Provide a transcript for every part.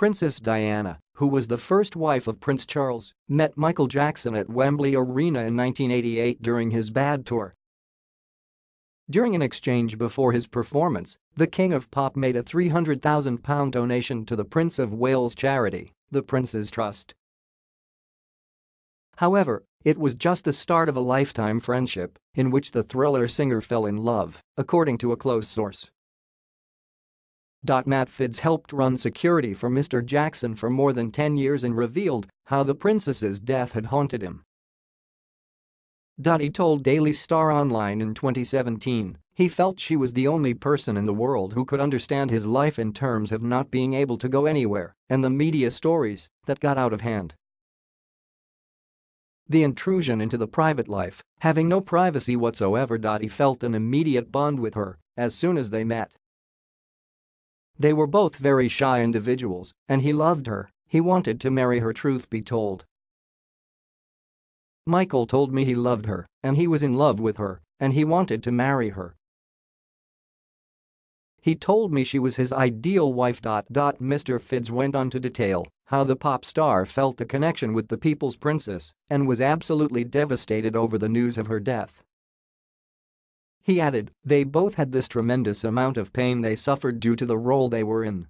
Princess Diana, who was the first wife of Prince Charles, met Michael Jackson at Wembley Arena in 1988 during his Bad tour. During an exchange before his performance, the King of Pop made a £300,000 donation to the Prince of Wales charity, the Prince's Trust. However, it was just the start of a lifetime friendship in which the thriller singer fell in love, according to a close source. Matt Fiddes helped run security for Mr. Jackson for more than 10 years and revealed how the princess's death had haunted him. He told Daily Star Online in 2017 he felt she was the only person in the world who could understand his life in terms of not being able to go anywhere and the media stories that got out of hand. The intrusion into the private life, having no privacy whatsoever. He felt an immediate bond with her as soon as they met. They were both very shy individuals, and he loved her, he wanted to marry her truth be told. Michael told me he loved her, and he was in love with her, and he wanted to marry her. He told me she was his ideal wife. Mr. Fiddes went on to detail how the pop star felt a connection with the people's princess and was absolutely devastated over the news of her death. He added, they both had this tremendous amount of pain they suffered due to the role they were in.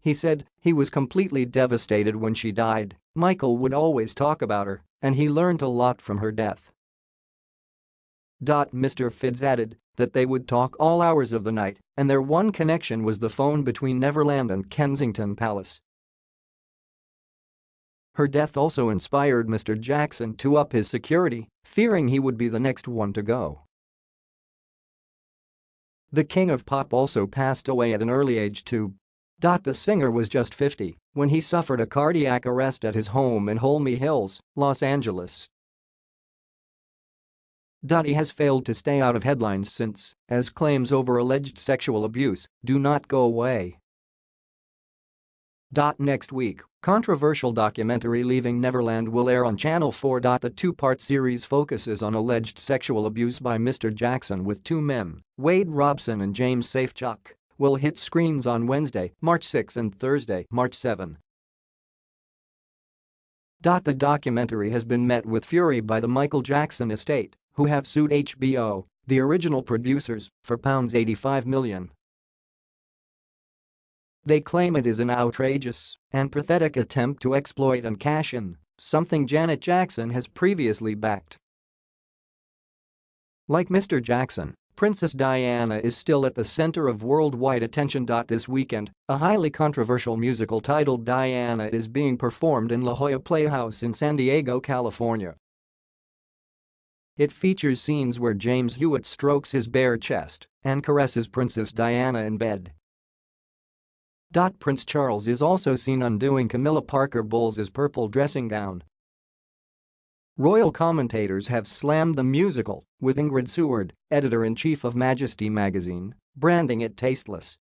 He said he was completely devastated when she died, Michael would always talk about her, and he learned a lot from her death. Mr. Fiddes added that they would talk all hours of the night and their one connection was the phone between Neverland and Kensington Palace. Her death also inspired Mr. Jackson to up his security, fearing he would be the next one to go. The king of pop also passed away at an early age too. The singer was just 50 when he suffered a cardiac arrest at his home in Holmby Hills, Los Angeles. He has failed to stay out of headlines since, as claims over alleged sexual abuse do not go away. Next week, controversial documentary Leaving Neverland will air on Channel 4. The two-part series focuses on alleged sexual abuse by Mr. Jackson with two men, Wade Robson and James Safechuck, will hit screens on Wednesday, March 6 and Thursday, March 7. The documentary has been met with fury by the Michael Jackson estate, who have sued HBO, the original producers, for £85 million. They claim it is an outrageous and pathetic attempt to exploit and cash in, something Janet Jackson has previously backed. Like Mr. Jackson, Princess Diana is still at the center of worldwide attention. This weekend, a highly controversial musical titled Diana is being performed in La Jolla Playhouse in San Diego, California. It features scenes where James Hewitt strokes his bare chest and caresses Princess Diana in bed. Prince Charles is also seen undoing Camilla Parker Bowles' purple dressing gown. Royal commentators have slammed the musical, with Ingrid Seward, editor-in-chief of Majesty magazine, branding it tasteless